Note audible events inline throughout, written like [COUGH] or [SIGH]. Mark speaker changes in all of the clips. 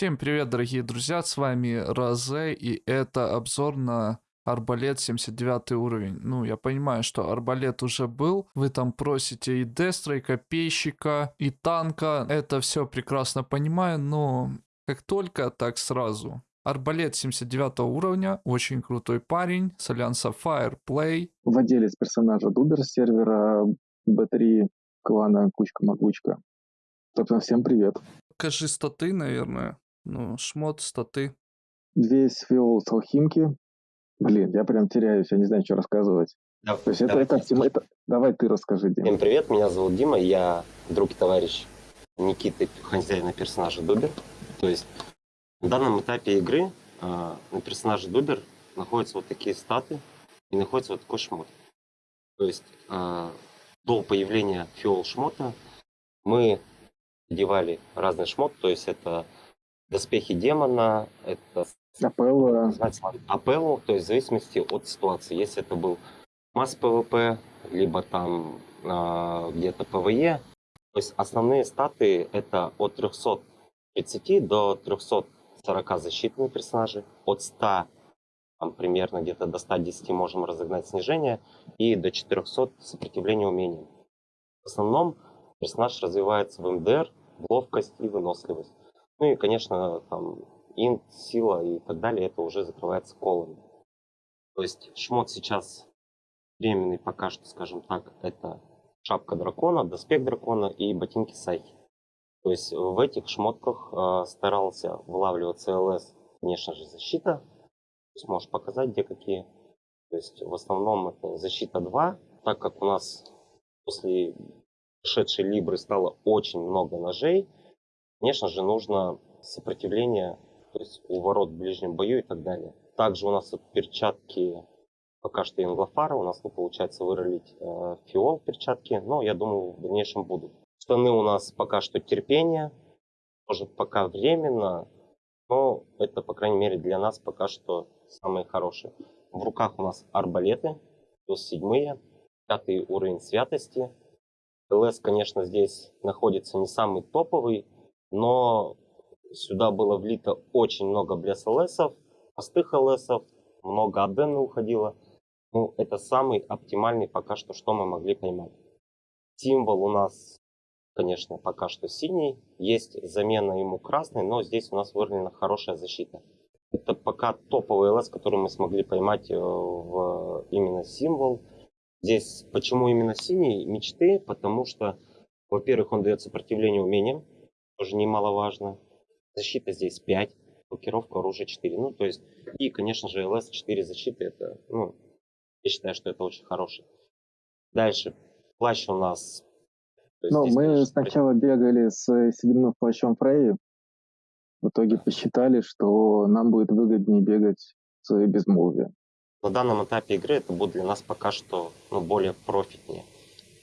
Speaker 1: Всем привет, дорогие друзья, с вами Розе, и это обзор на Арбалет 79 уровень. Ну, я понимаю, что Арбалет уже был, вы там просите и Дестра, и Копейщика, и Танка, это все прекрасно понимаю, но как только, так сразу. Арбалет 79 уровня, очень крутой парень, с альянса Fireplay.
Speaker 2: Владелец персонажа Дубер сервера B3 клана Кучка-Могучка. Собственно, всем привет.
Speaker 1: Покажи статы, наверное. Ну, шмот, статы.
Speaker 2: Весь фил с алхимки. Блин, я прям теряюсь, я не знаю, что рассказывать.
Speaker 3: Да,
Speaker 2: То есть это,
Speaker 3: давай.
Speaker 2: это, оптима- это- Давай ты расскажи, Дим.
Speaker 3: Всем привет, меня зовут Дима, я друг и товарищ Никиты, хозяина персонажа Дубер. То есть на данном этапе игры а, на персонаже Дубер находятся вот такие статы и находится вот такой шмот. То есть а, до появления фиол шмота мы одевали разный шмот, то есть это доспехи демона, это называется апеллу, то есть в зависимости от ситуации. Если это был масс ПВП, либо там а, где-то ПВЕ, то есть основные статы это от 330 до 340 защитные персонажи, от 100 там, примерно где-то до 110 можем разогнать снижение, и до 400 сопротивления умениям. В основном персонаж развивается в МДР, в ловкость и выносливость. Ну и, конечно, там инт, сила и так далее, это уже закрывается колами. То есть шмот сейчас временный пока что, скажем так, это шапка дракона, доспех дракона и ботинки сайхи. То есть в этих шмотках э, старался вылавливаться ЛС, конечно же, защита. То есть можешь показать, где какие. То есть в основном это защита 2, так как у нас после шедшей Либры стало очень много ножей, конечно же, нужно сопротивление, то есть у ворот в ближнем бою и так далее. Также у нас перчатки пока что инглофара, у нас не получается выролить э, фиол перчатки, но я думаю в дальнейшем будут. Штаны у нас пока что терпение, тоже пока временно, но это, по крайней мере, для нас пока что самые хорошие. В руках у нас арбалеты, плюс седьмые, пятый уровень святости. ЛС, конечно, здесь находится не самый топовый, но сюда было влито очень много блес ЛСов, простых ЛСов, много адены уходило. Ну, это самый оптимальный пока что, что мы могли поймать. Символ у нас, конечно, пока что синий. Есть замена ему красный, но здесь у нас вырвана хорошая защита. Это пока топовый ЛС, который мы смогли поймать э, в именно символ. Здесь почему именно синий? Мечты, потому что, во-первых, он дает сопротивление умениям, тоже немаловажно. Защита здесь 5, блокировка оружия 4. Ну, то есть, и, конечно же, ЛС 4 защиты, это, ну, я считаю, что это очень хороший. Дальше, плащ у нас...
Speaker 2: Ну, мы
Speaker 3: конечно,
Speaker 2: сначала бегали с седьмым плащом Фрейи. В итоге посчитали, что нам будет выгоднее бегать с безмолвием.
Speaker 3: На данном этапе игры это будет для нас пока что ну, более профитнее.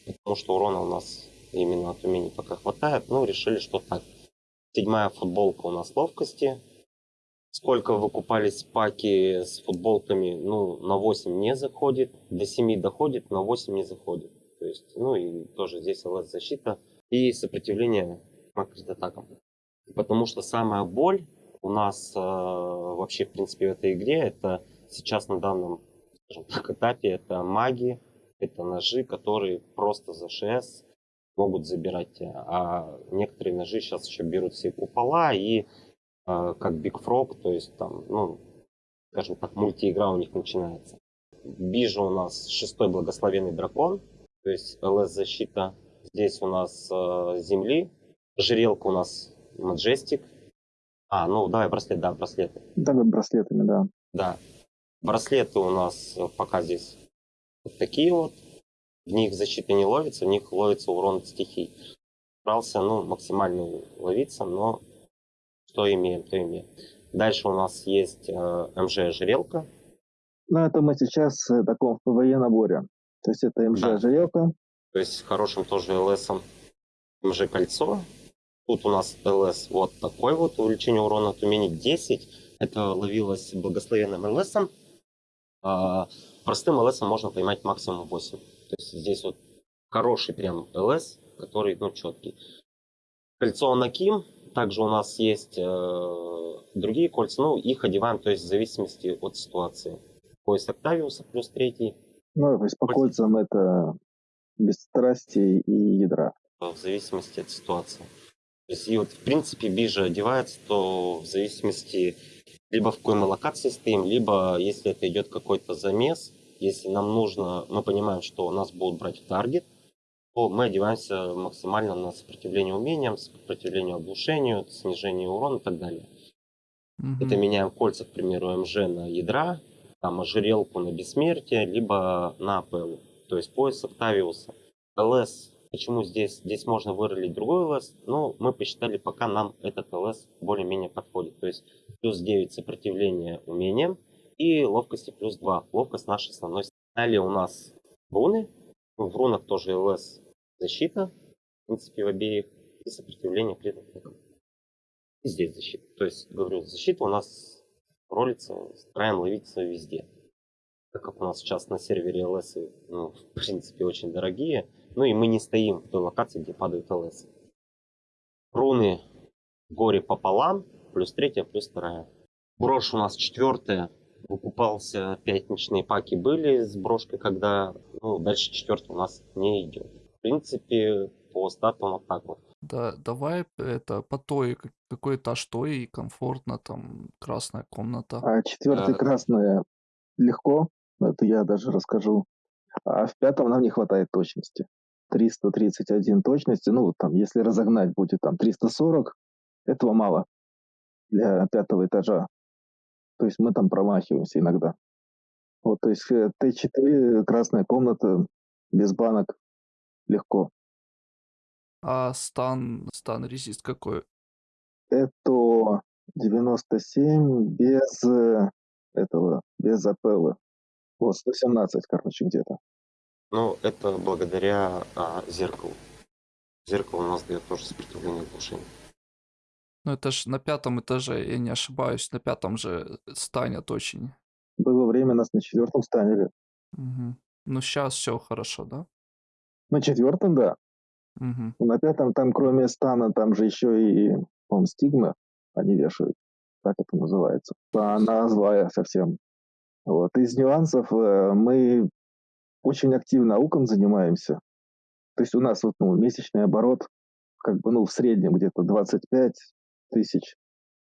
Speaker 3: Потому что урона у нас именно от умений пока хватает. Ну, решили, что так. Седьмая футболка у нас ловкости. Сколько выкупались паки с футболками, ну, на 8 не заходит. До 7 доходит, на 8 не заходит. То есть, ну и тоже здесь ЛС защита и сопротивление макрит-атакам. Потому что самая боль у нас э, вообще, в принципе, в этой игре, это сейчас на данном скажем так, этапе, это маги, это ножи, которые просто за ШС могут забирать. А некоторые ножи сейчас еще берут все купола и э, как Big Frog, то есть там, ну, скажем так, мультиигра у них начинается. Бижа у нас шестой благословенный дракон, то есть ЛС защита. Здесь у нас э, земли, жрелка у нас Majestic. А, ну давай браслет, да, браслеты.
Speaker 2: Давай браслетами, да.
Speaker 3: Да. Браслеты у нас э, пока здесь вот такие вот. В них защита не ловится, в них ловится урон от стихий. Старался, ну, максимально ловиться, но что имеем, то имеем. Дальше у нас есть э, МЖ-ожерелка.
Speaker 2: Но это мы сейчас в таком ПВЕ наборе. То есть это МЖ
Speaker 3: Да.
Speaker 2: ожерелка,
Speaker 3: То есть хорошим тоже ЛСом МЖ-кольцо. Тут у нас ЛС вот такой вот, увеличение урона от умений 10. Это ловилось благословенным ЛСом. А, простым ЛСом можно поймать максимум 8. То есть здесь вот хороший прям ЛС, который, ну, четкий. Кольцо Анаким, также у нас есть э, другие кольца, ну, их одеваем, то есть в зависимости от ситуации. Пояс Октавиуса плюс третий,
Speaker 2: Ну, то есть по
Speaker 3: Кольца.
Speaker 2: кольцам это без страсти и ядра.
Speaker 3: в зависимости от ситуации. То есть, и вот, в принципе, бижа одевается, то в зависимости либо в какой мы локации стоим, либо если это идет какой-то замес, если нам нужно, мы понимаем, что нас будут брать в таргет, то мы одеваемся максимально на сопротивление умениям, сопротивление оглушению, снижение урона и так далее.
Speaker 1: Мгм.
Speaker 3: Это меняем кольца, к примеру, МЖ на ядра, там ожерелку на бессмертие, либо на АПЛ, то есть пояс Октавиуса. ЛС, почему здесь? Здесь можно выролить другой ЛС, но мы посчитали, пока нам этот ЛС более-менее подходит. То есть плюс 9 сопротивления умениям и ловкости плюс 2. Ловкость наша основной. Далее у нас руны. В рунах тоже ЛС защита, в принципе, в обеих, и сопротивление крит атакам. И здесь защита. То есть, говорю, защита у нас ролится, стараем ловиться везде. Так как у нас сейчас на сервере ЛС, ну, в принципе, очень дорогие. Ну и мы не стоим в той локации, где падают ЛС. Руны горе пополам, плюс третья, плюс вторая. Брошь у нас четвертая. Выкупался, пятничные паки были с брошкой, когда, ну, дальше четвертая у нас не идет. В принципе, по статам вот так вот.
Speaker 1: Да, давай это по той, как- какой этаж той и комфортно, там красная комната.
Speaker 2: А четвертый
Speaker 3: Э.
Speaker 2: красное легко, это я даже расскажу. А в пятом нам не хватает точности. 331 точности, ну, вот там, если разогнать будет там 340, этого мало для пятого этажа. То есть мы там промахиваемся иногда. Вот, то есть э, Т4, красная комната, без банок, легко.
Speaker 1: А стан, стан резист какой?
Speaker 2: Это 97 без э, этого, без апелла. Вот, 117, короче, где-то.
Speaker 3: Ну, это благодаря а, зеркалу. Зеркало у нас дает тоже сопротивление оглушению.
Speaker 1: Ну это ж на пятом этаже, я не ошибаюсь, на пятом же станет очень.
Speaker 2: Было время, нас на четвертом станили.
Speaker 1: Мгм. Ну сейчас все хорошо, да?
Speaker 2: На четвертом, да.
Speaker 1: Мгм.
Speaker 2: На пятом, там кроме стана, там же еще и, по стигма они вешают. Так это называется. Она злая совсем. Вот. Из нюансов э, мы очень активно ауком занимаемся. То есть у нас вот, ну, месячный оборот как бы, ну, в среднем где-то 25 тысяч,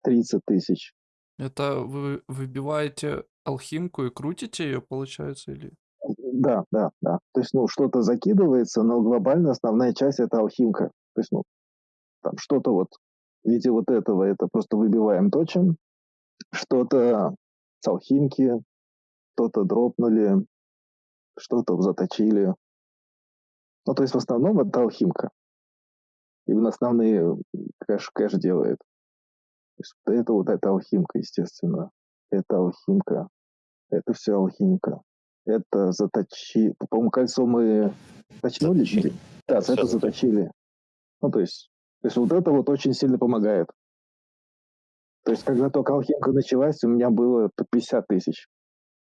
Speaker 2: 30 тысяч.
Speaker 1: Это вы выбиваете алхимку и крутите ее, получается, или?
Speaker 2: Да, да, да. То есть, ну, что-то закидывается, но глобально основная часть это алхимка. То есть, ну, там что-то вот в виде вот этого, это просто выбиваем, точим. Что-то с алхимки, что-то дропнули, что-то заточили. Ну, то есть, в основном это алхимка. Именно основные кэш, кэш делает. То есть, вот это вот это алхимка, естественно. Это алхимка. Это все алхимика. Это заточи... По-моему, кольцо мы точнули?
Speaker 3: Заточили.
Speaker 2: Да, это заточили. Ну, то есть, то есть вот это вот очень сильно помогает. То есть, когда только алхимка началась, у меня было по 50 тысяч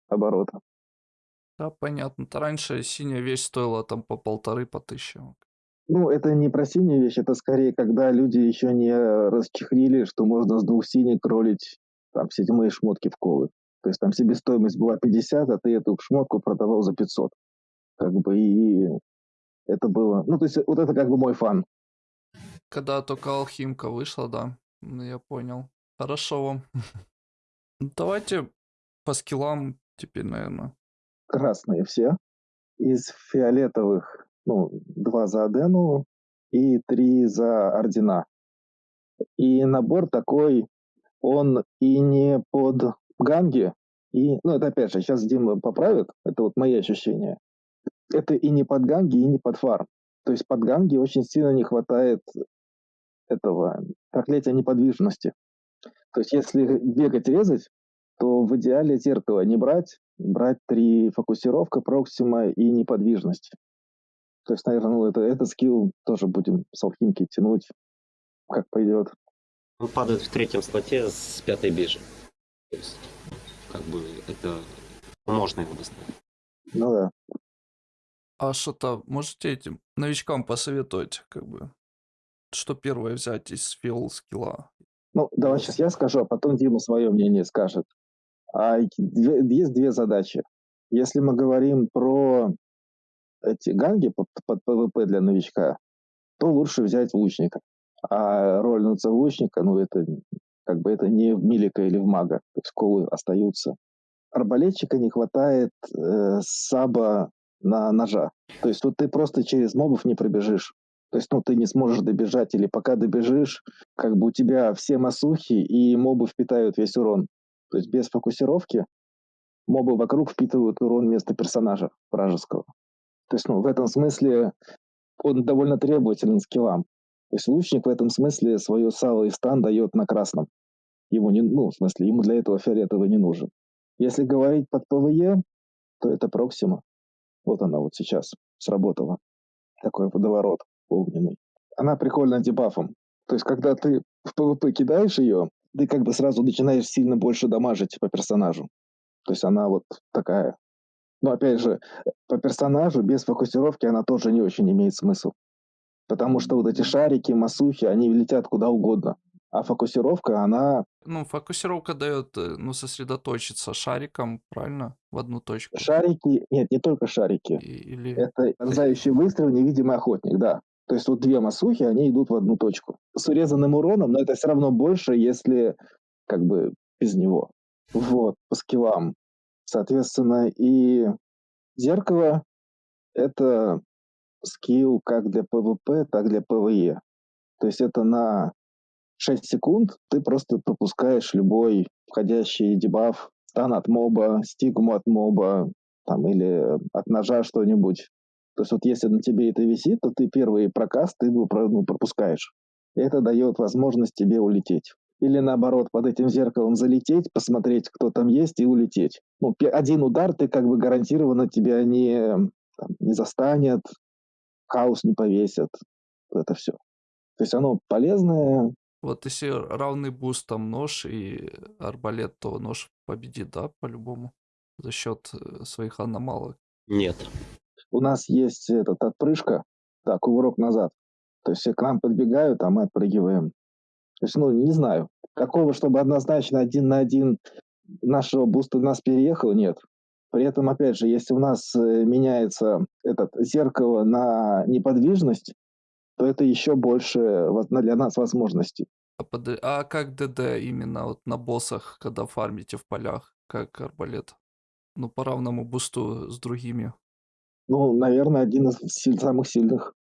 Speaker 2: оборота.
Speaker 1: Да, понятно. Раньше синяя вещь стоила там по полторы, по тысяче.
Speaker 2: Ну, это не про синюю вещь, это скорее, когда люди еще не расчехлили, что можно с двух синих кролить там седьмые шмотки в колы. То есть там себестоимость была 50, а ты эту шмотку продавал за 500. Как бы и это было... Ну, то есть вот это как бы мой фан.
Speaker 1: Когда только алхимка вышла, да. Я понял. Хорошо. Ну, [LAUGHS] Давайте по скиллам теперь, наверное.
Speaker 2: красные все. Из фиолетовых, ну, два за Адену и три за Ордена. И набор такой, он и не под ганги, и, ну, это опять же, сейчас Дима поправит, это вот мои ощущения. Это и не под ганги, и не под фарм. То есть под ганги очень сильно не хватает этого проклятия неподвижности. То есть если бегать, резать, то в идеале зеркало не брать, брать три фокусировка, проксима и неподвижность. То есть, наверное, ну, это, этот скилл тоже будем с алхимки тянуть, как пойдет.
Speaker 3: Он падает в третьем слоте с пятой бижи. То есть, как бы, это можно его достать.
Speaker 2: Ну да.
Speaker 1: А что-то можете этим новичкам посоветовать, как бы, что первое взять из фиол скилла?
Speaker 2: Ну, давай сейчас я скажу, а потом Дима свое мнение скажет. А есть две задачи. Если мы говорим про эти ганги под, ПВП для новичка, то лучше взять лучника. А роль лучника, ну, это как бы это не в Милика или в Мага. То есть колы остаются. Арбалетчика не хватает э, саба на ножа. То есть вот ты просто через мобов не пробежишь. То есть, ну, ты не сможешь добежать, или пока добежишь, как бы у тебя все масухи и мобы впитают весь урон. То есть без фокусировки мобы вокруг впитывают урон вместо персонажа вражеского. То есть, ну, в этом смысле он довольно требователен скиллам. То есть лучник в этом смысле свое сало и стан дает на красном. Ему не, ну, в смысле, ему для этого фиолетовый не нужен. Если говорить под ПВЕ, то это Проксима. Вот она вот сейчас сработала. Такой водоворот огненный. Она прикольна дебафом. То есть, когда ты в ПВП кидаешь ее, ты как бы сразу начинаешь сильно больше дамажить по персонажу. То есть она вот такая. Но опять же, по персонажу без фокусировки она тоже не очень имеет смысл. Потому что вот эти шарики, масухи, они летят куда угодно. А фокусировка, она...
Speaker 1: Ну, фокусировка дает, э, ну, сосредоточиться шариком, правильно? В одну точку.
Speaker 2: Шарики... Нет, не только шарики.
Speaker 1: И- Или...
Speaker 2: Это пронзающий выстрел, невидимый охотник, да. То есть вот две масухи, они идут в одну точку. С урезанным уроном, но это все равно больше, если как бы без него. Вот, по скиллам. Соответственно, и зеркало — это скилл как для ПВП, так для ПВЕ. То есть это на 6 секунд ты просто пропускаешь любой входящий дебаф, стан от моба, стигму от моба, там, или от ножа что-нибудь. То есть вот если на тебе это висит, то ты первый прокаст ты его ну, пропускаешь. И это дает возможность тебе улететь. Или наоборот, под этим зеркалом залететь, посмотреть, кто там есть, и улететь. Ну, один удар ты как бы гарантированно тебя не, там, не застанет, хаос не повесят. Это все. То есть оно полезное.
Speaker 1: Вот если равный буст там нож и арбалет, то нож победит, да, по-любому? За счет э, своих аномалок.
Speaker 3: Нет.
Speaker 2: У нас есть этот отпрыжка, да, кувырок назад. То есть все к нам подбегают, а мы отпрыгиваем. То есть, ну, не знаю. Такого, чтобы однозначно один на один нашего буста нас переехал, нет. При этом, опять же, если у нас э, меняется этот зеркало на неподвижность, то это еще больше для нас возможностей.
Speaker 1: А, а как ДД именно вот на боссах, когда фармите в полях, как арбалет? Ну, по равному бусту с другими.
Speaker 2: Ну, наверное, один из самых сильных.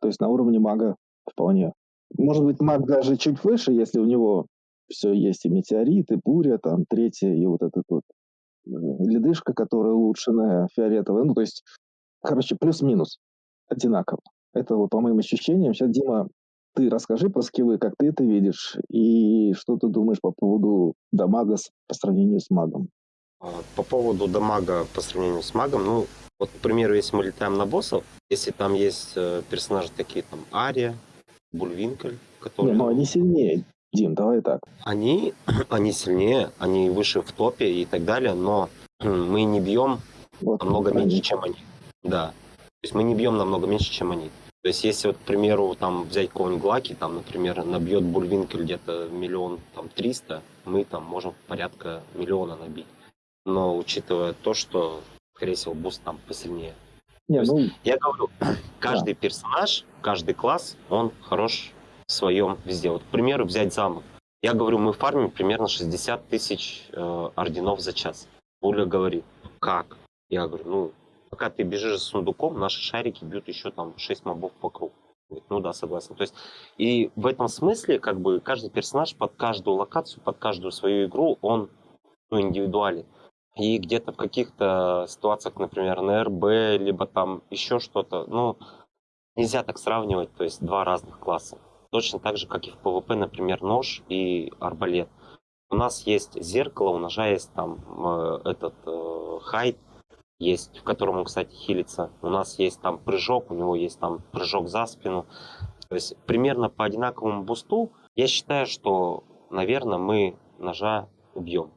Speaker 2: То есть на уровне мага вполне. Может быть, маг даже чуть выше, если у него все есть и метеорит, и буря, там, третья, и вот этот вот э, ледышка, которая улучшенная, фиолетовая. Ну, то есть, короче, плюс-минус одинаково. Это вот по моим ощущениям. Сейчас, Дима, ты расскажи про скиллы, как ты это видишь, и что ты думаешь по поводу дамага по сравнению с магом.
Speaker 3: А, По поводу дамага по сравнению с магом, ну, вот, к примеру, если мы летаем на боссов, если там есть э, персонажи такие, там, Ария, Бульвинкель,
Speaker 2: Не,
Speaker 3: которые...
Speaker 2: ну они сильнее, Дим, давай так.
Speaker 3: Они, [CLEARS THROAT] они сильнее, они выше в топе и так далее, но [CLEARS THROAT] мы не бьем
Speaker 2: Вот,
Speaker 3: намного
Speaker 2: правильно.
Speaker 3: меньше, чем они. Да. То есть мы не бьем намного меньше, чем они. То есть если вот, к примеру, там взять какого-нибудь Глаки, там, например, набьет Бульвинкель где-то миллион, там, триста, мы там можем порядка миллиона набить. Но учитывая то, что, скорее всего, буст там посильнее.
Speaker 2: Не, ну,
Speaker 3: Я говорю, каждый персонаж, каждый класс, он хорош в своем везде. Вот, к примеру, взять замок. Я говорю, мы фармим примерно 60 тысяч э, орденов за час. Буля говорит, как? Я говорю, ну, пока ты бежишь за сундуком, наши шарики бьют еще там 6 мобов по кругу. Говорит, Ну да, согласен. То есть, и в этом смысле, как бы, каждый персонаж под каждую локацию, под каждую свою игру, он ну, индивидуален. И где-то в каких-то ситуациях, например, на РБ, либо там еще что-то, ну, нельзя так сравнивать, то есть два разных класса. Точно так же, как и в ПВП, например, нож и арбалет. У нас есть зеркало, у ножа есть там э, этот э, hide, есть, в котором он, кстати, хилится. У нас есть там прыжок, у него есть там прыжок за спину. То есть примерно по одинаковому бусту я считаю, что, наверное, мы ножа убьем.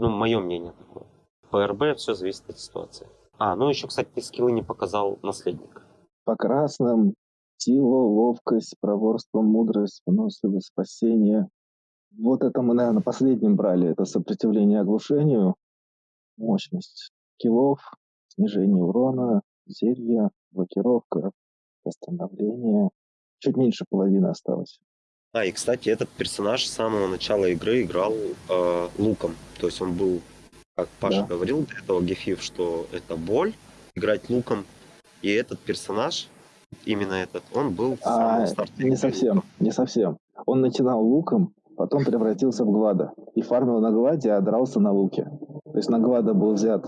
Speaker 3: Ну, мое мнение такое. По РБ все зависит от ситуации. А, ну еще, кстати, ты скиллы не показал наследник.
Speaker 2: по красным Сила, ловкость, проворство, мудрость, выносливость, спасение. Вот это мы, наверное, последним брали. Это сопротивление оглушению, мощность киллов, снижение урона, зелье, блокировка, восстановление. Чуть меньше половины осталось.
Speaker 3: А, и, кстати, этот персонаж с самого начала игры играл э, луком. То есть он был, как Паша
Speaker 2: Да.
Speaker 3: говорил до этого Гефив, что это боль, играть луком. И этот персонаж, именно этот, он был с самого
Speaker 2: А,
Speaker 3: старта
Speaker 2: не
Speaker 3: игры
Speaker 2: совсем, не совсем. Он начинал луком, потом превратился в Глада. И фармил на Гладе, а дрался на луке. То есть на Глада был взят,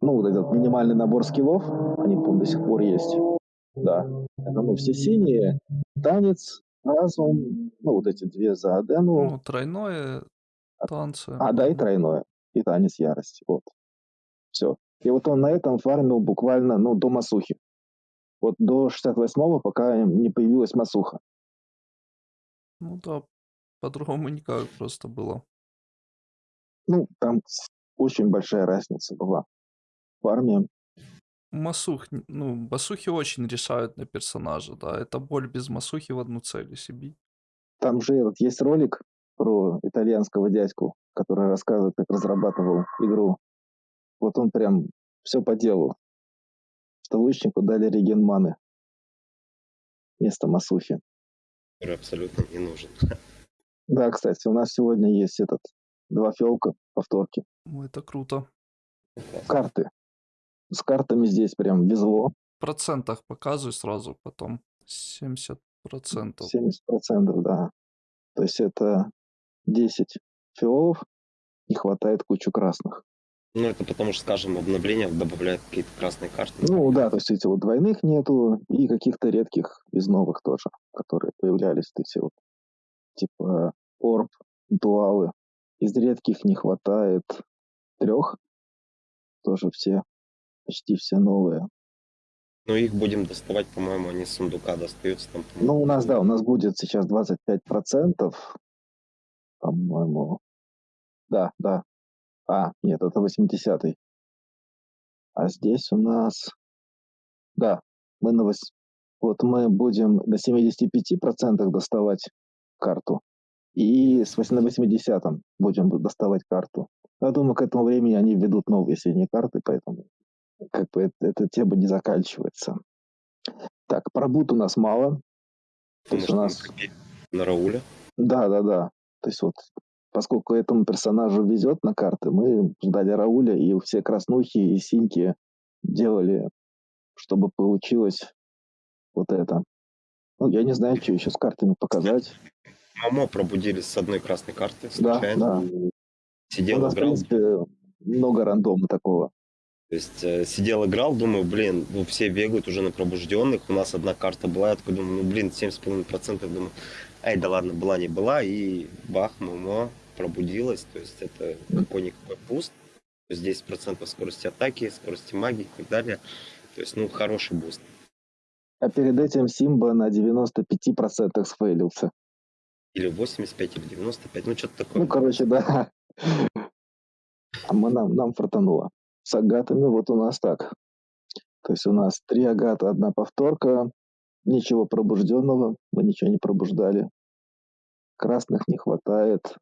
Speaker 2: ну, вот этот минимальный набор скиллов, они, по до сих пор есть. Да. Это, ну, все синие, танец, разум, ну, вот эти две за Адену.
Speaker 1: Ну, тройное танцы.
Speaker 2: А, да, и тройное. И танец ярости. Вот. Все. И вот он на этом фармил буквально, ну, до Масухи. Вот до 68-го, пока не появилась Масуха.
Speaker 1: Ну да, по-другому никак просто было.
Speaker 2: Ну, там очень большая разница была в армии.
Speaker 1: Масух, ну, масухи очень решают на персонажа, да. Это боль без масухи в одну цель, если бить.
Speaker 2: Там же этот есть ролик про итальянского дядьку, который рассказывает, как разрабатывал игру. Вот он прям все по делу. Что лучнику дали реген маны вместо Масухи.
Speaker 3: который абсолютно не нужен.
Speaker 2: Да, кстати, у нас сегодня есть этот два фелка повторки.
Speaker 1: Ну, это круто.
Speaker 2: Карты. С картами здесь прям везло.
Speaker 1: В процентах показывай сразу потом. 70 процентов.
Speaker 2: 70%, да. То есть это 10 фиолов, не хватает кучу красных.
Speaker 3: Ну, это потому что, скажем, обновление добавляет какие-то красные карты.
Speaker 2: Ну да, то есть эти вот двойных нету, и каких-то редких из новых тоже, которые появлялись, вот эти вот, типа орб, дуалы. Из редких не хватает трех, тоже все, почти все новые.
Speaker 3: Но их будем доставать, по-моему, они с сундука достаются там.
Speaker 2: Ну, у нас, да, у нас будет сейчас 25%, по-моему. Да, да. А, нет, это 80-й. А здесь у нас... Да, мы на вось- Вот мы будем на 75% доставать карту. И с вось- на 80-м будем доставать карту. Я думаю, к этому времени они введут новые синие карты, поэтому как бы это- эта тема не заканчивается. Так, пробут у нас мало. То есть у нас...
Speaker 3: на Рауля.
Speaker 2: Да, да, да. То есть вот, поскольку этому персонажу везет на карты, мы ждали Рауля, и все краснухи и синьки делали, чтобы получилось вот это. Ну, я не знаю, что еще с картами показать.
Speaker 3: Мамо пробудились с одной красной карты
Speaker 2: Да,
Speaker 3: случайно.
Speaker 2: да. У
Speaker 3: Сидел,
Speaker 2: в
Speaker 3: играл.
Speaker 2: принципе, много рандома такого.
Speaker 3: То есть э, сидел, играл, думаю, блин, ну все бегают уже на пробужденных. У нас одна карта была, я такой думаю, ну блин, 7,5%. Думаю, ай, да ладно, была не была. И бах, мамо, пробудилась. То есть это какой-никакой буст. То есть 10% скорости атаки, скорости магии и так далее. То есть, ну, хороший буст.
Speaker 2: А перед этим Симба на 95% сфейлился.
Speaker 3: Или 85, или 95, ну что-то такое.
Speaker 2: Ну, короче, да. А мы, нам, нам фартануло. С агатами вот у нас так. То есть у нас три агата, одна повторка. Ничего пробужденного. Мы ничего не пробуждали. Красных не хватает.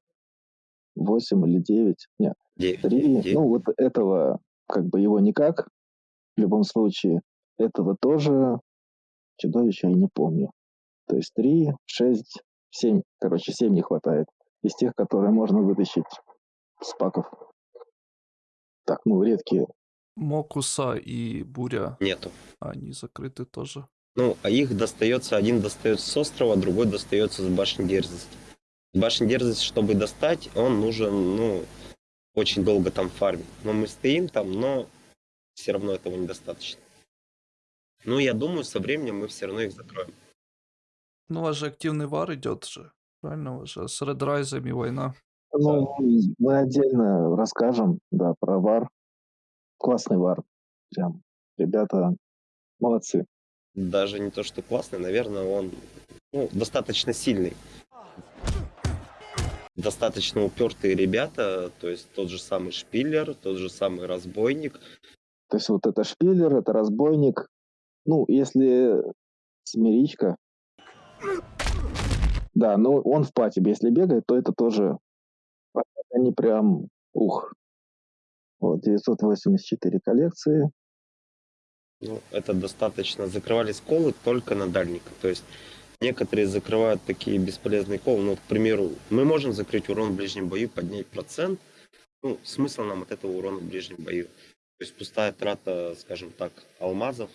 Speaker 2: Восемь или девять. Нет, три. Ну, вот этого, как бы его никак. В любом случае. Этого тоже. Чудовища я не помню. То есть три, шесть, семь. Короче, семь не хватает. Из тех, которые можно вытащить с паков. Так, ну, редкие.
Speaker 1: Мокуса и Буря,
Speaker 3: Нету.
Speaker 1: они закрыты тоже.
Speaker 3: Ну, а их достается, один достается с острова, другой достается с башни дерзости. С башни дерзости, чтобы достать, он нужен, ну, очень долго там фармить. Но мы стоим там, но все равно этого недостаточно. Ну, я думаю, со временем мы все равно их закроем.
Speaker 1: Ну, у вас же активный вар идет же. Правильно, у вас же с редрайзами война.
Speaker 2: Ну, мы отдельно расскажем, да, про вар. Классный вар. Прям, ребята, молодцы.
Speaker 3: Даже не то, что классный, наверное, он ну, достаточно сильный. Достаточно упертые ребята, то есть тот же самый Шпиллер, тот же самый Разбойник.
Speaker 2: То есть вот это шпилер, это разбойник. Ну, если Смиричка. Да, но он в пати. Если бегает, то это тоже... Они прям... Ух. Вот, 984 коллекции.
Speaker 3: Ну, это достаточно. Закрывались колы только на дальниках. То есть некоторые закрывают такие бесполезные колы. Ну, к примеру, мы можем закрыть урон в ближнем бою, поднять процент. Ну, смысл нам от этого урона в ближнем бою. То есть пустая трата, скажем так, алмазов.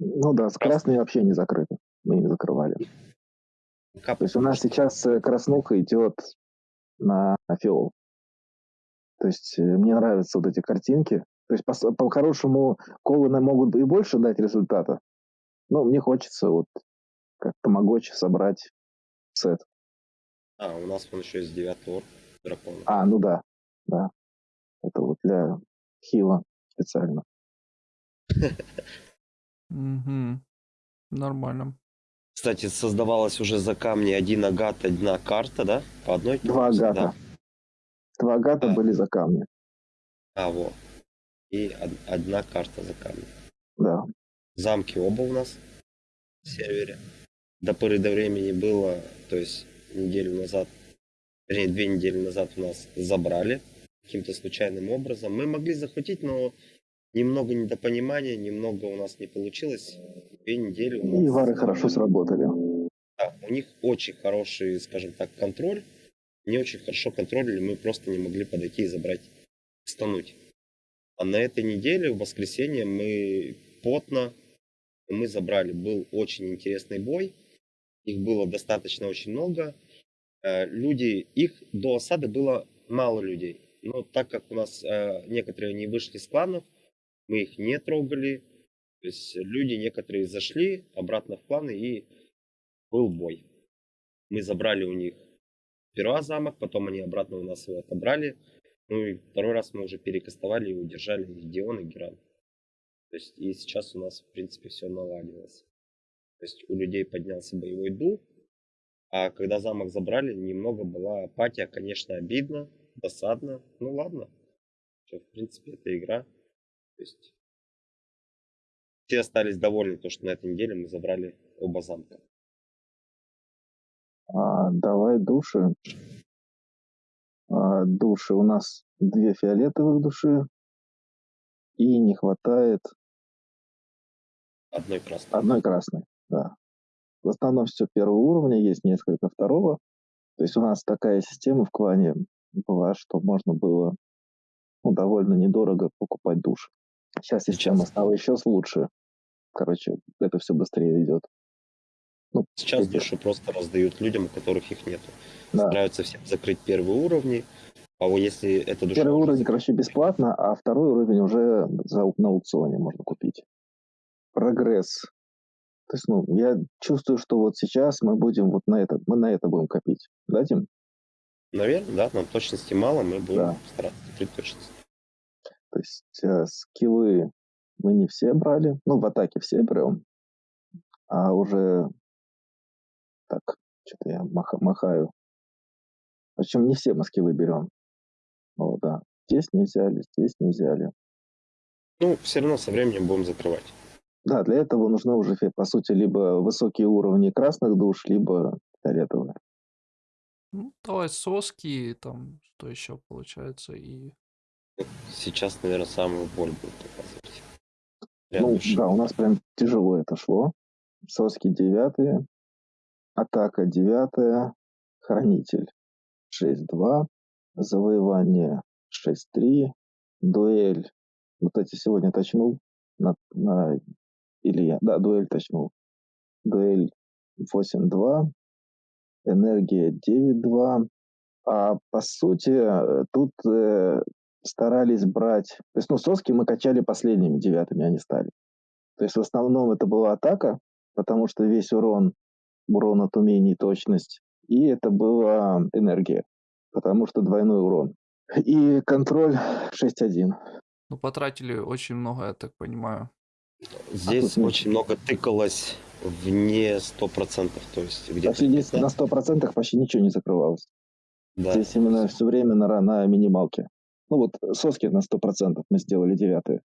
Speaker 2: Ну да, с красной вообще не закрыты. Мы не закрывали.
Speaker 3: Кап-
Speaker 2: То есть у нас сейчас э, краснуха идет на фиол. То есть э, мне нравятся вот эти картинки. То есть по- по-хорошему колы нам могут и больше дать результата. Но мне хочется вот как тамагочи собрать сет.
Speaker 3: А, у нас вон еще есть девятый орк дракона.
Speaker 2: А, ну да, да. Это вот для хила специально.
Speaker 1: Угу. Нормально.
Speaker 3: Кстати, создавалась уже за камни один агат, одна карта, да? По одной?
Speaker 2: Два
Speaker 3: Да.
Speaker 2: Два агата
Speaker 3: Да.
Speaker 2: были за камни.
Speaker 3: А, вот. И од- одна карта за камни.
Speaker 2: Да.
Speaker 3: Замки оба у нас в сервере. До поры до времени было, то есть неделю назад, вернее, две недели назад у нас забрали каким-то случайным образом. Мы могли захватить, но немного недопонимания, немного у нас не получилось. Две недели у нас...
Speaker 2: И вары хорошо сработали.
Speaker 3: Да, у них очень хороший, скажем так, контроль. Не очень хорошо контролили, мы просто не могли подойти и забрать, стануть. А на этой неделе, в воскресенье, мы потно, мы забрали. Был очень интересный бой. Их было достаточно очень много. Э, Люди, их до осады было мало людей. Но так как у нас э, некоторые не вышли с кланов, мы их не трогали. То есть люди некоторые зашли обратно в кланы и был бой. Мы забрали у них сперва замок, потом они обратно у нас его отобрали. Ну и второй раз мы уже перекастовали и удержали их Дион и Геран. То есть и сейчас у нас в принципе все наладилось. То есть у людей поднялся боевой дух. А когда замок забрали, немного была апатия, конечно, обидно, досадно. Ну ладно. Всё, в принципе, это игра. То есть все остались довольны, то, что на этой неделе мы забрали оба замка.
Speaker 2: А, давай души. А, души. У нас две фиолетовых души. И не хватает
Speaker 3: Одной красной.
Speaker 2: одной красной. Да. В основном все первого уровня, есть несколько второго. То есть у нас такая система в клане была, что можно было ну, довольно недорого покупать души. Сейчас система стала еще лучше. Короче, это все быстрее идет. Ну,
Speaker 3: Сейчас
Speaker 2: где-
Speaker 3: души просто раздают людям, у которых их нету.
Speaker 2: да.
Speaker 3: Стараются всем закрыть первые уровни. А вот если эта душа...
Speaker 2: Первый уровень, короче, бесплатно, а второй уровень уже за, на аукционе можно купить. Прогресс. То есть, ну, я чувствую, что вот сейчас мы будем вот на это, мы на это будем копить. Да, Тим?
Speaker 3: Наверное, да, нам точности мало, мы будем
Speaker 2: Да.
Speaker 3: стараться закрыть точность.
Speaker 2: То есть э, скиллы мы не все брали. Ну, в атаке все берем. А уже так, что-то я маха- махаю. Причем не все мы скиллы берем. О, да. Здесь не взяли, здесь не взяли.
Speaker 3: Ну, все равно со временем будем закрывать.
Speaker 2: Да, для этого нужны уже, по сути, либо высокие уровни красных душ, либо фиолетовые.
Speaker 1: Ну, давай соски, там, что еще получается, и...
Speaker 3: Сейчас, наверное, самую боль будет показывать. Для
Speaker 2: ну,
Speaker 3: души.
Speaker 2: да, у нас прям тяжело это шло. Соски девятые, атака девятая, хранитель 6-2, завоевание 6-3, дуэль. Вот эти сегодня точнул. На, на, или я, да, дуэль точнул. Дуэль 8-2, энергия 9-2. А по сути, э, тут э, старались брать... То есть, ну, соски мы качали последними девятыми, они стали. То есть, в основном это была атака, потому что весь урон, урон от умений, точность. И это была энергия, потому что двойной урон. И контроль 6-1.
Speaker 1: Ну, потратили очень много, я так понимаю.
Speaker 3: Здесь
Speaker 2: тут
Speaker 3: очень много тыкалось вне 100%. То есть где-то
Speaker 2: Почти здесь
Speaker 3: 50.
Speaker 2: на 100% почти ничего не закрывалось.
Speaker 3: Да.
Speaker 2: Здесь именно все время на, на минималке. Ну вот соски на 100% мы сделали девятые.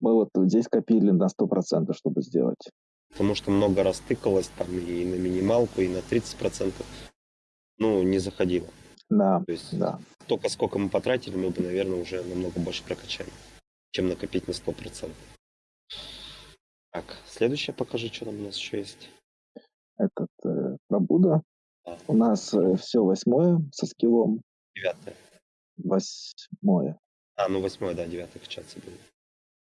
Speaker 2: Мы вот здесь копили на 100%, чтобы сделать.
Speaker 3: Потому что много раз тыкалось там и на минималку, и на 30%. Ну, не заходило.
Speaker 2: Да,
Speaker 3: То есть
Speaker 2: да.
Speaker 3: только сколько мы потратили, мы бы, наверное, уже намного больше прокачали, чем накопить на 100%. Так, следующее покажи, что там у нас еще есть.
Speaker 2: Этот э, пробуда.
Speaker 3: Да.
Speaker 2: У нас все восьмое со скиллом.
Speaker 3: Девятое.
Speaker 2: Восьмое.
Speaker 3: А, ну восьмое, да, девятое качаться будет.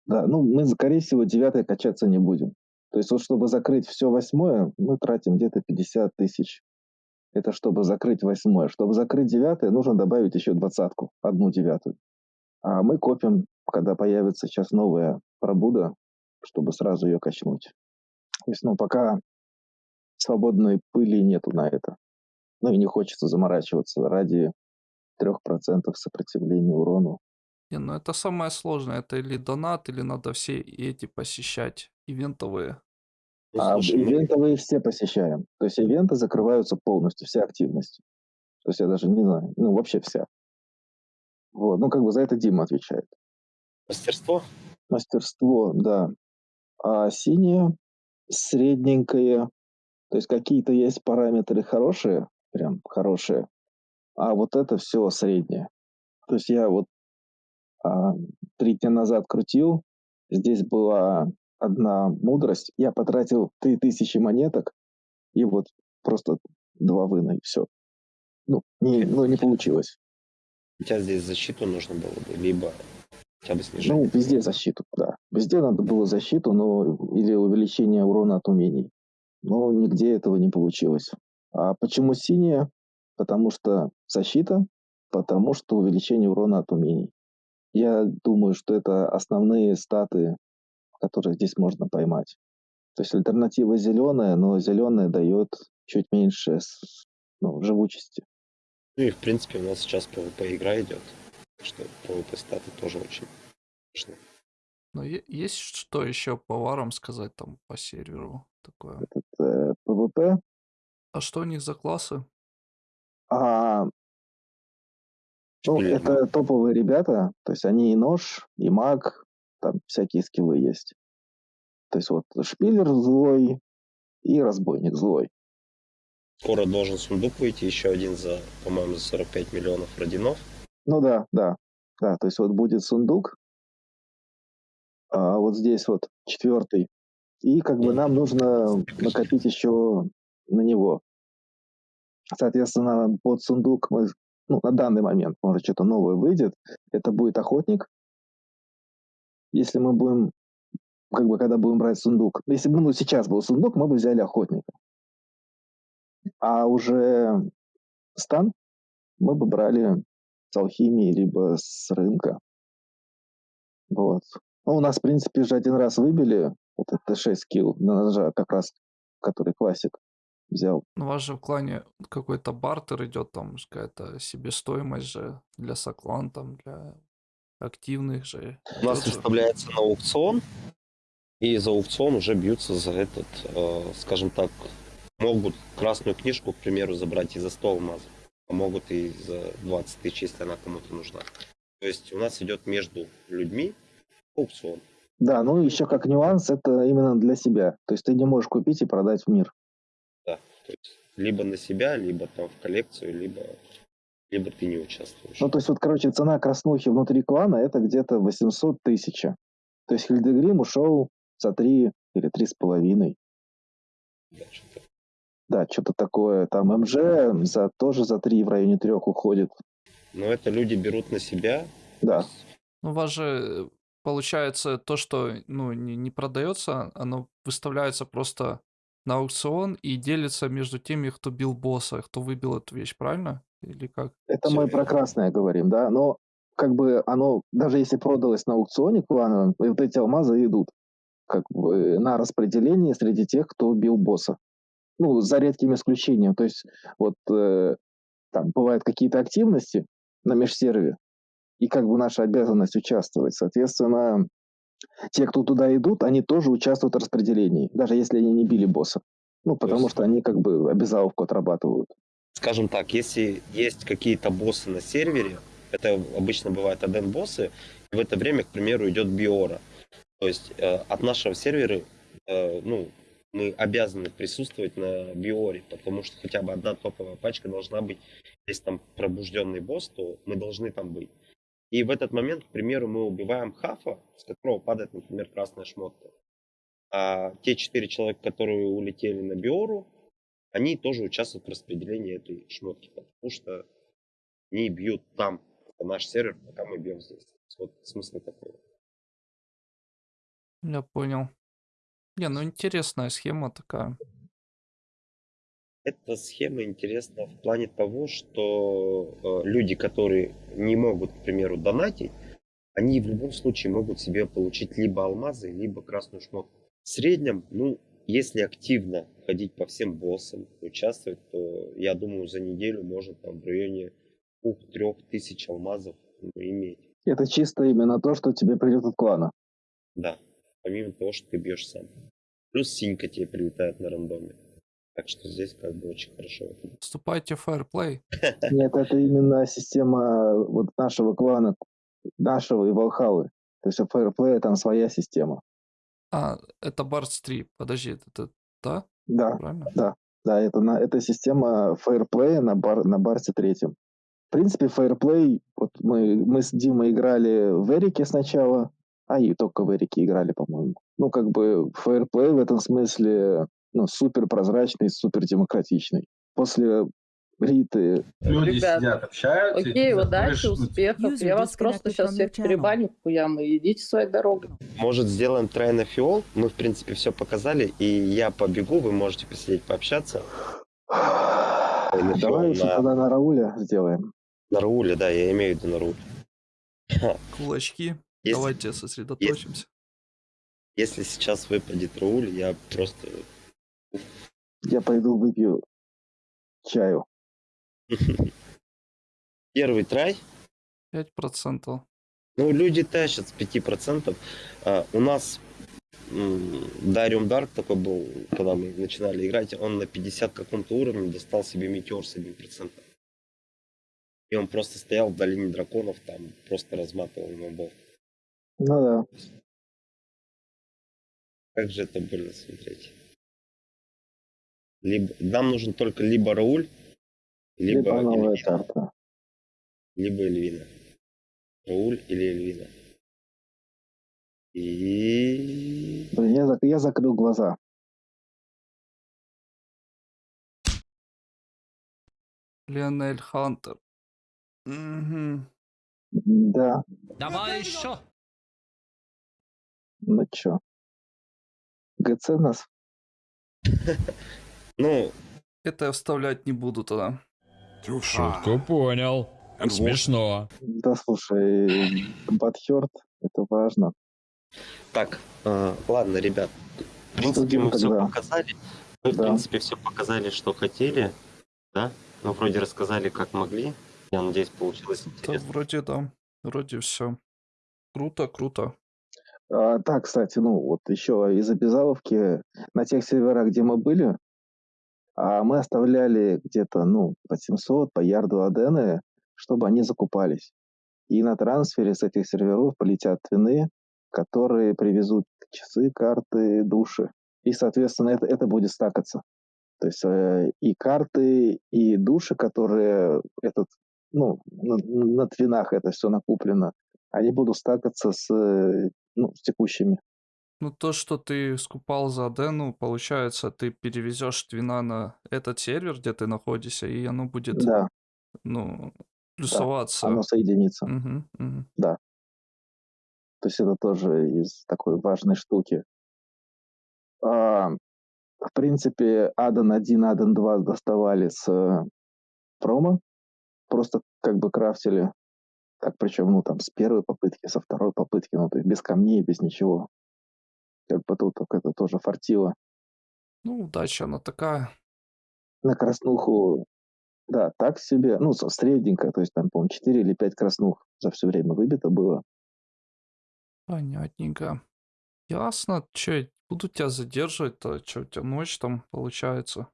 Speaker 2: Да, ну мы, скорее всего, девятое качаться не будем. То есть вот чтобы закрыть все восьмое, мы тратим где-то 50 тысяч. Это чтобы закрыть восьмое. Чтобы закрыть девятое, нужно добавить еще двадцатку, одну девятую. А мы копим, когда появится сейчас новая пробуда, чтобы сразу ее качнуть. То есть, ну, пока свободной пыли нету на это. Ну и не хочется заморачиваться ради 3% сопротивления урону.
Speaker 1: Не, ну это самое сложное. Это или донат, или надо все эти посещать, ивентовые.
Speaker 2: А ивентовые все посещаем. То есть ивенты закрываются полностью, вся активность. То есть я даже не знаю, ну вообще вся. Вот, ну как бы за это Дима отвечает.
Speaker 3: мастерство?
Speaker 2: Мастерство, да. А синее, средненькое. То есть какие-то есть параметры хорошие, прям хорошие, а вот это все среднее. То есть я вот а, три дня назад крутил, здесь была одна мудрость, я потратил 3000 монеток, и вот просто два вына, и все. Ну, не, ну, не получилось.
Speaker 3: У тебя здесь защиту нужно было бы, либо хотя бы снижение.
Speaker 2: Ну, везде защиту, да. Везде надо было защиту, но или увеличение урона от умений. Но нигде этого не получилось. А почему синяя? Потому что защита, потому что увеличение урона от умений. Я думаю, что это основные статы, которые здесь можно поймать. То есть альтернатива зеленая, но зеленая дает чуть меньше ну, живучести.
Speaker 3: Ну и в принципе у нас сейчас PvP игра идет. Что PvP статы тоже очень важны.
Speaker 1: Но е- есть что еще по варам сказать там по серверу такое?
Speaker 2: Этот э, PvP.
Speaker 1: А что у них за классы?
Speaker 2: А, ну, это топовые ребята, то есть они и нож, и маг, там всякие скиллы есть. То есть вот шпилер злой и разбойник злой.
Speaker 3: Скоро должен сундук выйти, еще один за, по-моему, за 45 миллионов родинов.
Speaker 2: Ну да, да, да, то есть вот будет сундук, а вот здесь вот четвертый, и как бы нам нужно накопить еще на него. Соответственно, под сундук мы, ну, на данный момент, может, что-то новое выйдет, это будет охотник. Если мы будем, как бы, когда будем брать сундук, если бы ну, сейчас был сундук, мы бы взяли охотника. А уже стан мы бы брали с алхимии, либо с рынка. Вот. Ну, у нас, в принципе, же один раз выбили вот это 6 скилл на ножа, как раз, который классик взял.
Speaker 1: Ну, у вас же в клане какой-то бартер идет, там какая-то себестоимость же для соклан, там для активных же.
Speaker 3: У нас выставляется на аукцион, и за аукцион уже бьются за этот, э, скажем так, могут красную книжку, к примеру, забрать и за 100 алмазов, а могут и за 20 тысяч, если она кому-то нужна. То есть у нас идет между людьми аукцион.
Speaker 2: Да, ну еще как нюанс, это именно для себя. То есть ты не можешь купить и продать в мир.
Speaker 3: Да, то есть либо на себя, либо там в коллекцию, либо, либо ты не участвуешь.
Speaker 2: Ну, то есть вот, короче, цена краснухи внутри клана это где-то 800 тысяч. То есть Хильдегрим ушел за 3 или 3,5.
Speaker 3: Да, что-то.
Speaker 2: Да, что-то такое. Там МЖ за, тоже за 3 в районе 3 уходит.
Speaker 3: Но это люди берут на себя.
Speaker 2: Да.
Speaker 1: Ну, у вас же э, получается то, что ну, не, не продается, оно выставляется просто на аукцион и делится между теми, кто бил босса, кто выбил эту вещь, правильно? Или как?
Speaker 2: Это мы про красное говорим, да, но как бы оно, даже если продалось на аукционе клановом, вот эти алмазы идут как бы на распределение среди тех, кто бил босса. Ну, за редким исключением. То есть вот э, там бывают какие-то активности на межсерве, и как бы наша обязанность участвовать. Соответственно, те, кто туда идут, они тоже участвуют в распределении, даже если они не били босса. Ну, потому
Speaker 3: есть-
Speaker 2: что они как бы обязаловку отрабатывают.
Speaker 3: Скажем так, если есть какие-то боссы на сервере, это обычно бывают один боссы, и в это время, к примеру, идет биора. То есть э, от нашего сервера, э, ну, мы обязаны присутствовать на биоре, потому что хотя бы одна топовая пачка должна быть. Если там пробужденный босс, то мы должны там быть. И в этот момент, к примеру, мы убиваем хафа, с которого падает, например, красная шмотка. А те четыре человека, которые улетели на биору, они тоже участвуют в распределении этой шмотки, потому что они бьют там, это наш сервер, пока мы бьем здесь. Вот смысл такой.
Speaker 1: Я понял. Не, ну интересная схема такая.
Speaker 3: Эта схема интересна в плане того, что э, люди, которые не могут, к примеру, донатить, они в любом случае могут себе получить либо алмазы, либо красную шмотку. В среднем, ну, если активно ходить по всем боссам, участвовать, то я думаю, за неделю можно там в районе 2-3 тысяч алмазов иметь.
Speaker 2: Это чисто именно то, что тебе придет от клана.
Speaker 3: Да, помимо того, что ты бьешь сам. Плюс синька тебе прилетает на рандоме. Так что здесь как бы очень хорошо.
Speaker 1: Вступайте в Fireplay. [LAUGHS]
Speaker 2: Нет, это именно система вот нашего клана, нашего и Валхалы. То есть у Fireplay там своя система.
Speaker 1: А, это Барс 3. Подожди, это, это да?
Speaker 2: Да,
Speaker 1: Правильно?
Speaker 2: да, да, это, на, это система Fireplay на, бар, на Барсе третьем. В принципе, Fireplay, вот мы, мы с Димой играли в Эрике сначала, а и только в Эрике играли, по-моему. Ну, как бы Fireplay в этом смысле ну, супер прозрачный, супер демократичный. После Риты
Speaker 4: Люди
Speaker 5: Ребят,
Speaker 4: сидят, общаются.
Speaker 5: Окей,
Speaker 4: заходишь, ну,
Speaker 5: успехов. Я вас просто сейчас всех перебаню хуям и идите своей дорогой.
Speaker 3: Может, сделаем тройной фиол? Мы, в принципе, все показали, и я побегу, вы можете посидеть, пообщаться.
Speaker 2: Давай лучше
Speaker 3: на-
Speaker 2: тогда на Рауля сделаем.
Speaker 3: На Рауле, да, я имею в виду на Рауле.
Speaker 1: Кулачки.
Speaker 3: Если-
Speaker 1: Давайте сосредоточимся.
Speaker 3: Если сейчас выпадет Рауль, я просто...
Speaker 2: Я пойду выпью чаю. [LAUGHS]
Speaker 3: Первый трай,
Speaker 1: 5%.
Speaker 3: ну, люди тащат с 5%. А, у нас Дариум Дарк такой был, когда мы начинали играть, он на 50 каком-то уровне достал себе метеор с 1%. И он просто стоял в долине драконов, там просто разматывал мобов.
Speaker 2: Ну да.
Speaker 3: Как же это больно смотреть. Либо, нам нужен только либо Рауль, либо,
Speaker 2: Либо новая
Speaker 3: Эльвина.
Speaker 2: карта.
Speaker 3: Либо Эльвина. Рауль или Эльвина. И...
Speaker 2: Блин, я, зак- я закрыл глаза.
Speaker 1: Лионель Хантер. Мгм.
Speaker 2: Да,
Speaker 6: Давай еще.
Speaker 2: ну чё. ГЦ нас? [LAUGHS]
Speaker 3: Ну,
Speaker 1: Это я вставлять не буду тогда.
Speaker 6: Шутку понял. Смешно.
Speaker 2: Да слушай, Батхерт, это важно.
Speaker 3: так, а, ладно, ребят. В принципе, мы все показали. Мы, в
Speaker 2: Да.
Speaker 3: принципе, все показали, что хотели. Да? Мы вроде рассказали, как могли. Я надеюсь, получилось
Speaker 1: Да,
Speaker 3: интересно.
Speaker 1: вроде да. Вроде все. Круто, круто.
Speaker 2: А, так, кстати, ну вот еще из обязаловки на тех серверах, где мы были, а, мы оставляли где-то, ну, по 700, по ярду адены, чтобы они закупались. И на трансфере с этих серверов полетят твины, которые привезут часы, карты, души. И, соответственно, это, это будет стакаться. То есть э, и карты, и души, которые этот, ну, на, на твинах это все накуплено, они будут стакаться с, э, ну, с текущими.
Speaker 1: Ну, то, что ты скупал за Адену, получается, ты перевезешь твина на этот сервер, где ты находишься, и оно будет,
Speaker 2: Да,
Speaker 1: ну, плюсоваться.
Speaker 2: оно соединится.
Speaker 1: Мгм, мгм.
Speaker 2: То есть это тоже из такой важной штуки. А, в принципе, Аден 1, Аден 2 доставали с э, промо. Просто как бы крафтили. Так, причем, ну, там, с первой попытки, со второй попытки, ну, то есть без камней, без ничего. Как бы тут это тоже фартило.
Speaker 1: Ну, удача она такая.
Speaker 2: На краснуху, да, так себе, ну, средненько, то есть там, по-моему, 4 или 5 краснух за все время выбито было.
Speaker 1: Понятненько. Ясно. Че, буду тебя задерживать-то? Че, у тебя ночь там получается?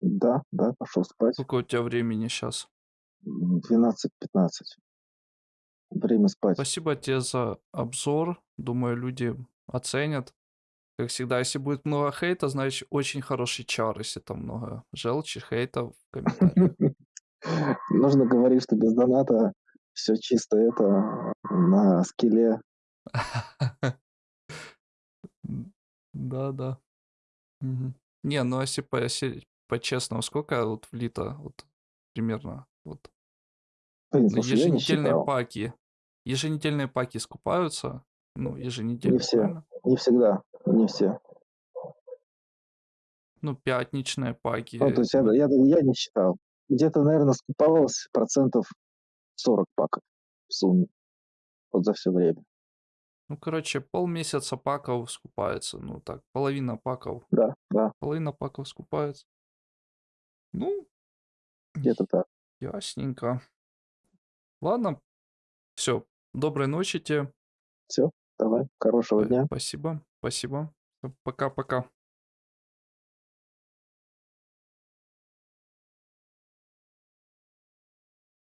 Speaker 2: Да, да, пошел спать.
Speaker 1: Сколько у тебя времени сейчас?
Speaker 2: М, 12-15. Время спать.
Speaker 1: Спасибо тебе за обзор. Думаю, люди оценят. Как всегда, если будет много хейта, значит очень хороший чар, если там много желчи, хейта в комментариях. [LAUGHS]
Speaker 2: Нужно говорить, что без доната все чисто это на скилле.
Speaker 1: М, Да-да. Мгм. Не, ну если по- если по-честному, сколько вот влито вот примерно вот
Speaker 2: Блин, слушай, я не
Speaker 1: еженедельные
Speaker 2: считал.
Speaker 1: паки? Еженедельные паки скупаются? Ну, еженедельно,
Speaker 2: Не все.
Speaker 1: правильно?
Speaker 2: Не всегда. Не все.
Speaker 1: Ну, пятничные паки.
Speaker 2: Ну, то есть я,
Speaker 1: ну,
Speaker 2: я, я не считал. Где-то, наверное, скуповалось процентов 40 паков в сумме. Вот за все время.
Speaker 1: Ну, короче, полмесяца паков скупается. Ну, так, половина паков.
Speaker 2: Да, да,
Speaker 1: Половина паков скупается. Ну,
Speaker 2: где-то так.
Speaker 1: ясненько. Ладно, все. Доброй ночи тебе.
Speaker 2: Все, давай. Хорошего
Speaker 1: Э,
Speaker 2: дня.
Speaker 1: Спасибо, спасибо. Пока-пока.